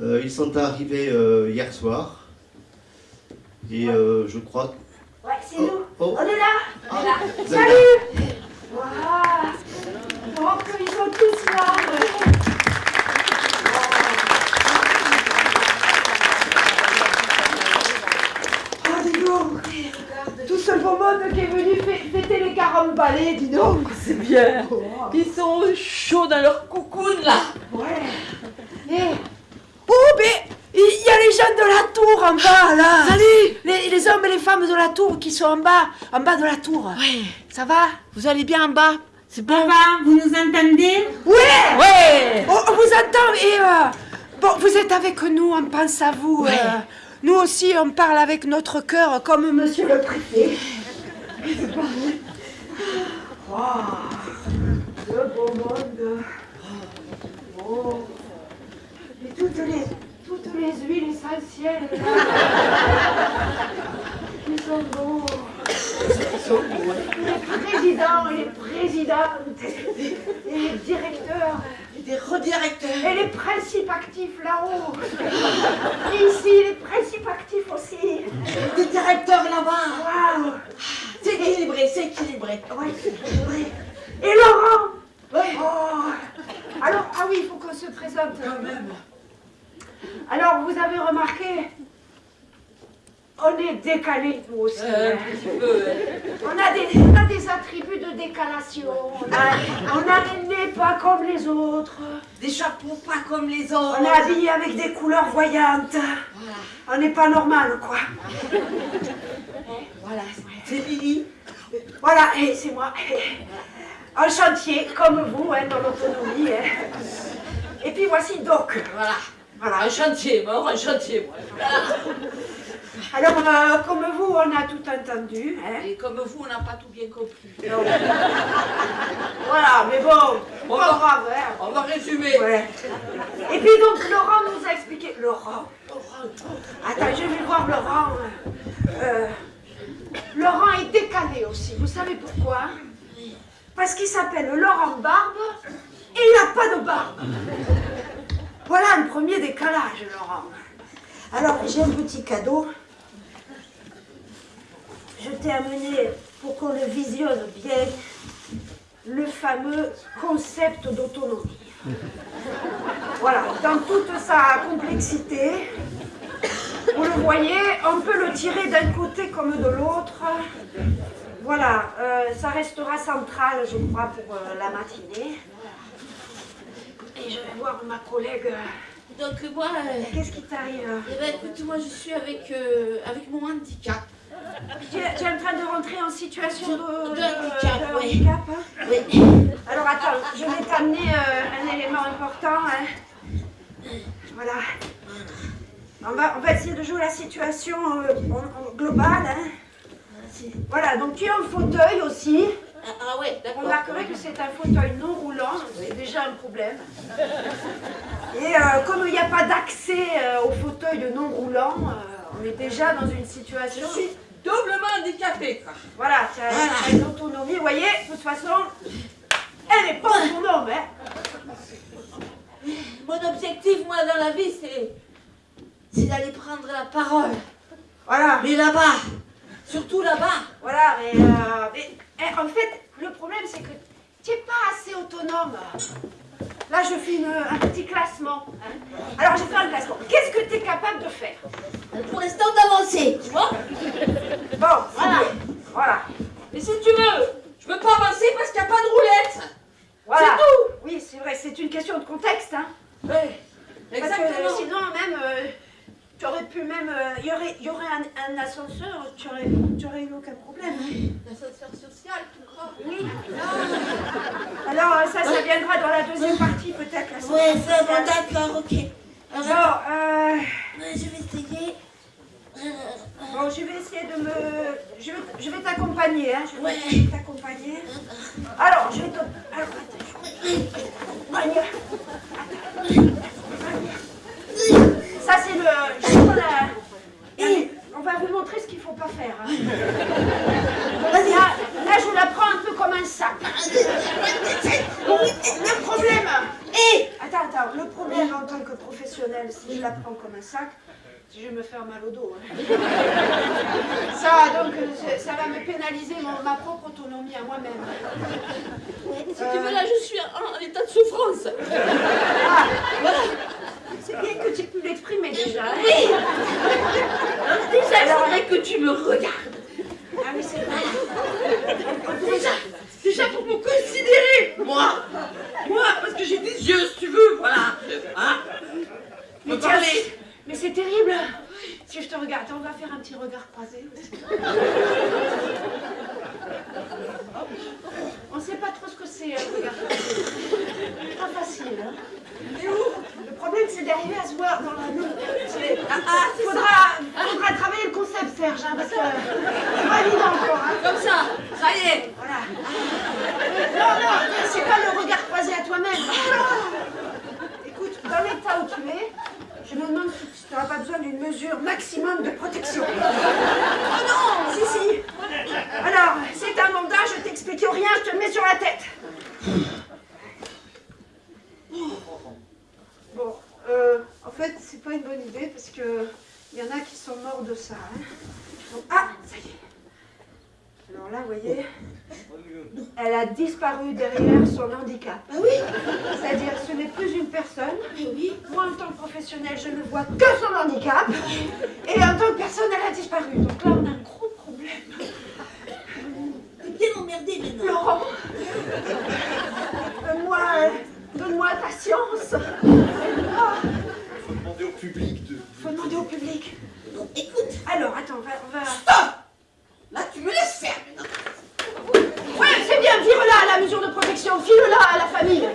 Euh, ils sont arrivés euh, hier soir. Et euh, je crois... Ouais, c'est Oh, nous. oh. On est là Ah, On est là. Salut Waouh Oh, qu'ils sont tous là Oh, dis donc Tout ce beau monde qui est venu fê- fêter les 40 balais, dis donc C'est bien. Oh, Ils sont chauds dans leur coucoune là. Ouais Eh. Oh, mais il y a les gens de la tour en bas, là Salut les, les hommes et les femmes de la tour qui sont en bas, en bas de la tour. Ouais. Ça va? Vous allez bien en bas? C'est bon vous nous entendez? Ouais Ouais on, on vous entend et euh, bon, vous êtes avec nous, on pense à vous. Ouais. euh, nous aussi, on parle avec notre cœur, comme monsieur le préfet. Wow, le beau monde. Oh. Et toutes les, toutes les huiles essentielles. là. Qui sont beaux. Les présidents et les présidentes. Et les directeurs. Des redirecteurs. Et les principes actifs là-haut. Et ici, les principes actifs aussi. Des directeurs là-bas. Waouh. C'est équilibré, c'est équilibré. Ouais, c'est vrai. Et Laurent Ouais. Oh. Alors, ah oui, il faut qu'on se présente. Quand même. Alors, vous avez remarqué, on est décalé, nous aussi. Euh, hein. un petit peu. ouais. On a, des, on a des attributs de décalation. On a, on a les nez pas comme les autres. Des chapeaux pas comme les autres. On est habillé avec des couleurs voyantes. Voilà. On n'est pas normal, quoi. Voilà. C'est Lily. Voilà, et c'est moi. En chantier, comme vous, hein, dans l'autonomie. hein. Et puis voici Doc. Voilà. Voilà. Un chantier, mort, un chantier, moi. Alors, euh, comme vous, on a tout entendu. hein. Et comme vous, on n'a pas tout bien compris. Donc, voilà, mais bon, On pas va- grave. hein. On va résumer. Ouais. Et puis donc, Laurent nous a expliqué. Laurent Attends, je vais voir Laurent. Euh, Laurent est décalé aussi. Vous savez pourquoi Parce qu'il s'appelle Laurent Barbe et il n'a pas de barbe. Voilà un premier décalage, Laurent. Alors, j'ai un petit cadeau. Je t'ai amené pour qu'on le visionne bien le fameux concept d'autonomie. Voilà, dans toute sa complexité, vous le voyez, on peut le tirer d'un côté comme de l'autre. Voilà, euh, ça restera central, je crois, pour euh, la matinée. Et je vais voir ma collègue. euh, Donc moi, euh, Qu'est-ce qui t'arrive eh ben, écoute, moi je suis avec, euh, avec mon handicap. tu, es tu es en train de rentrer en situation de, De- de de- handicap, de oui. handicap, hein? Oui. Alors attends, je vais t'amener euh, un élément important. hein. Voilà. On va, on va essayer de jouer la situation euh, globale. hein. Voilà, donc tu es en fauteuil aussi. Ah, ah ouais, On remarquerait que c'est un fauteuil non roulant, c'est déjà un problème. Et euh, comme il n'y a pas d'accès euh, au fauteuil de non roulant, euh, on est déjà dans une situation. Je suis doublement handicapé, quoi. Voilà, tu as, as une autonomie. Vous voyez, de toute façon, elle n'est pas autonome. Hein. Mon objectif, moi, dans la vie, c'est. C'est d'aller prendre la parole. Voilà. Mais là-bas, surtout là-bas. Voilà, mais, euh, mais, eh, en fait, le problème c'est que tu n'es pas assez autonome. Là, je fais une- un petit classement. hein. Alors, j'ai fait un classement. Qu'est-ce que tu es capable de faire? Pour l'instant, d'avancer, tu vois? Bon, Voilà. Voilà. Mais si tu veux, je peux pas avancer parce qu'il n'y a pas de roulette. voilà. C'est tout. Oui, c'est vrai, c'est une question de contexte. Hein. Ouais, Parce exactement. que sinon, même, euh, tu aurais pu même. euh, Il y aurait, il y aurait un, un ascenseur, tu aurais, tu aurais eu aucun problème. hein. L'ascenseur social, tu crois Oui. Alors, euh, ça, ça viendra dans la deuxième partie, peut-être. ça social. bon, d'accord, ok. Bon, Alors, euh. je vais essayer. Euh, Bon, je vais essayer de me. Je vais, je vais t'accompagner, hein. Je vais Ouais. t'accompagner. Alors, je vais te. Alors, attends. je-. Ça, c'est le. je la- Et on va vous montrer ce qu'il faut pas faire. hein. Là, là, je la prends un peu comme un sac. Le problème. Et Attends, attends. Le problème en tant que si je la prends comme un sac, je vais me faire mal au dos. hein. Ça, donc, euh, ça va me pénaliser mon- ma propre autonomie à moi-même. Si tu veux, là, je suis en, en état de souffrance. Ah, c'est bien que tu pu l'exprimer déjà. hein. Oui Déjà, il faudrait que tu me regardes. Ah oui, c'est vrai. Déjà, déjà pour me considérer, moi. Moi, parce que j'ai des yeux, si tu veux, voilà. Hein Me Mais tiens, parler. Mais c'est terrible. Si je te regarde, on va faire un petit regard croisé. On sait pas trop ce que c'est un regard croisé. Pas facile. Hein. Le problème, c'est d'arriver à se voir dans la c'est- Ah, ah, faudra travailler le concept, Serge, hein, parce que c'est pas évident encore. Hein. Comme ça, ça y est. Voilà. Non, non, c'est pas le regard croisé à toi-même. Écoute, dans l'état où tu es, je me demande si tu n'auras pas besoin d'une mesure maximum de protection. Oh non Si, si. Alors, c'est un mandat, je t'explique rien, je te le mets sur la tête. Bon, euh, en fait, c'est pas une bonne idée parce que il y en a qui sont morts de ça. hein. Donc, ah, ça y est. Alors là, vous voyez, elle a disparu derrière son handicap. Ah oui? C'est-à-dire, ce n'est plus une personne. Moi, en tant que professionnel, je ne vois que son handicap. Et en tant que personne, elle a disparu un gros problème. T'es bien emmerdé maintenant. Laurent, donne-moi, donne-moi ta science. Ah, faut demander au public de. faut demander au public. Bon, écoute, Alors, attends, on va... on va- Stop Là, tu me laisses faire maintenant. Ouais, c'est bien, vire-la, la mesure de protection. File-la à la famille. Vous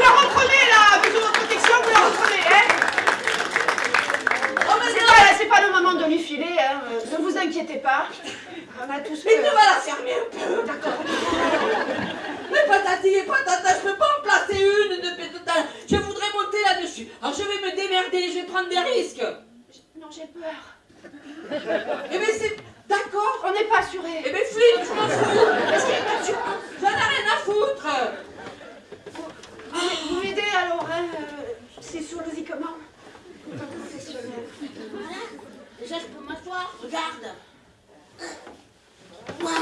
la reprenez, la mesure de protection, vous la reprenez, hein Oh, mais C'est non pas, c'est pas le moment de lui filer, hein. euh, Ne vous inquiétez pas. On a tous Mais tu fait... fermer un peu. D'accord. Mais patati et patata, je peux pas en placer une de pétata. Je voudrais monter là-dessus. Alors je vais me démerder, je vais prendre des risques. Non, j'ai peur. Eh bien c'est... D'accord. On n'est pas assuré. Eh bien flippe, je m'en fous. Est-ce qu'il y a une assurance J'en ai rien à foutre. Vous- Vous m'aidez alors, hein euh. En tant que professionnel. voilà. Déjà, je peux m'asseoir. Regarde. Voilà.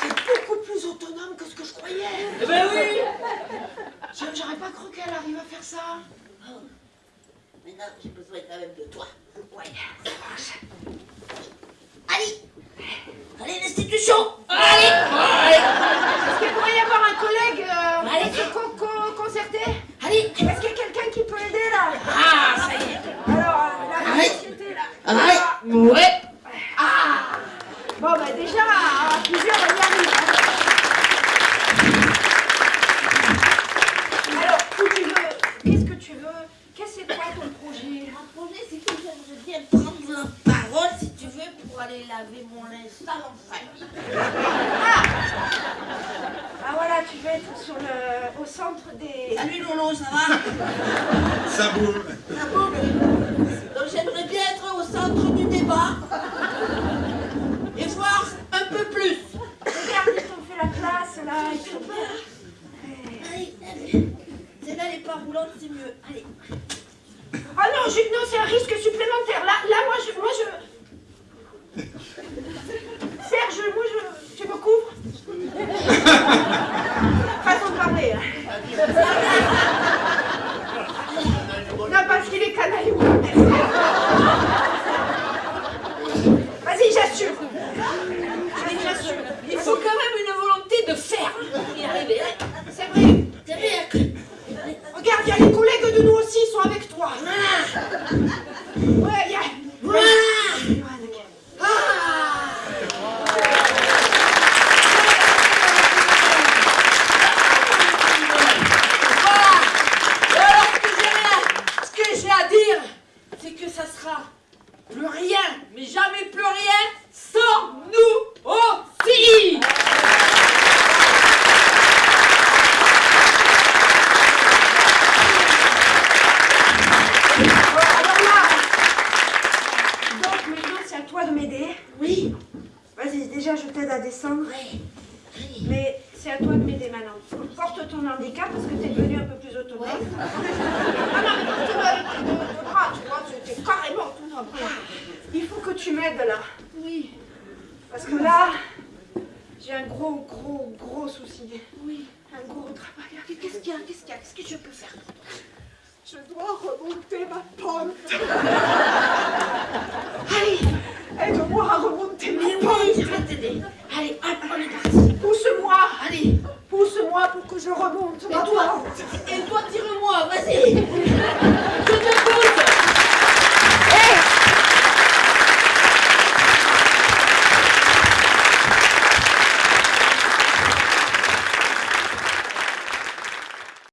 C'est beaucoup plus croyais. Eh ben oui. J'aurais pas cru qu'elle arrive à faire ça. Maintenant, j'ai besoin quand même de toi. Ouais, ça marche. Allez Allez, l'institution Allez, allez. Est-ce qu'il pourrait y avoir un collègue euh, Allez. co- co- concerté? Allez Est-ce qu'il y a quelqu'un qui peut aider là Ah, ça y est. Alors, euh, la Allez. société là. Allez Ah, Ouais. Bon, bah déjà, à plusieurs, on y arrive. hein. Alors, où tu veux Qu'est-ce que tu veux Qu'est-ce que c'est quoi ton projet Mon projet, c'est que j'aimerais bien prendre la parole, si tu veux, pour aller laver mon linge sale en famille. Ah voilà, tu veux être sur le, au centre des... Salut Lolo, ça va? Ça boule. Ça va Donc j'aimerais bien être au centre du débat et voir un peu plus. Regarde, ils t'ont fait la place là. Ils t'ont... Allez, allez. Celle-là, elle est pas roulante, c'est mieux. Allez. Ah non, je- non, c'est un risque supplémentaire. Là, là moi, je... Moi, je... Serge, moi, je... Tu me couvres Façon de parler. hein. Non, parce qu'il est canaillou. Vas-y, j'assure. Allez, j'assure. Il faut quand même une volonté de faire pour y arriver. C'est vrai. C'est bien. Regarde, il y a les collègues de nous aussi, ils sont avec toi. Ouais, il y a... Voilà Voilà. Et alors ce que j'ai rien- ce que j'ai à dire, c'est que ça sera plus rien, mais jamais plus rien, sans nous aussi. Oui, Vas-y, déjà, je t'aide à descendre. oui, oui. Mais c'est à toi de m'aider maintenant. Porte ton handicap parce que t'es devenu un peu plus autonome. Ouais. Ah non, mais porte-le avec tes deux, deux bras, tu vois, tu es carrément autonome. Il faut que tu m'aides là. Oui, Parce que là, j'ai un gros, gros, gros souci. oui. Un gros travail. Qu'est-ce qu'il y a Qu'est-ce qu'il y a Qu'est-ce que je peux faire? Pour toi Je dois remonter ma pente. Allez, Aide-moi à remonter ma pente. oui, je vais t'aider. Allez, hop, on est parti. Pousse-moi. Allez, Pousse-moi pour que je remonte et ma toi pente. Et toi, tire-moi, vas-y